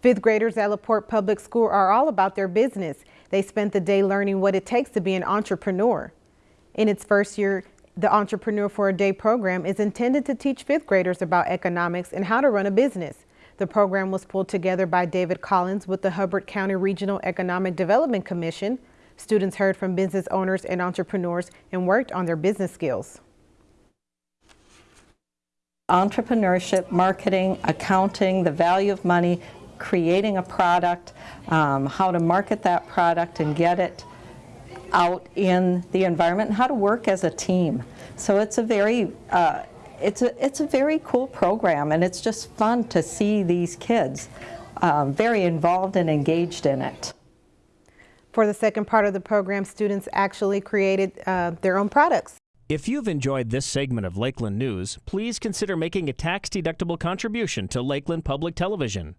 Fifth graders at LaPorte Public School are all about their business. They spent the day learning what it takes to be an entrepreneur. In its first year, the Entrepreneur for a Day program is intended to teach fifth graders about economics and how to run a business. The program was pulled together by David Collins with the Hubbard County Regional Economic Development Commission. Students heard from business owners and entrepreneurs and worked on their business skills. Entrepreneurship, marketing, accounting, the value of money, creating a product, um, how to market that product and get it out in the environment, and how to work as a team. So it's a very uh, it's a it's a very cool program, and it's just fun to see these kids um, very involved and engaged in it. For the second part of the program, students actually created uh, their own products. If you've enjoyed this segment of Lakeland News, please consider making a tax-deductible contribution to Lakeland Public Television.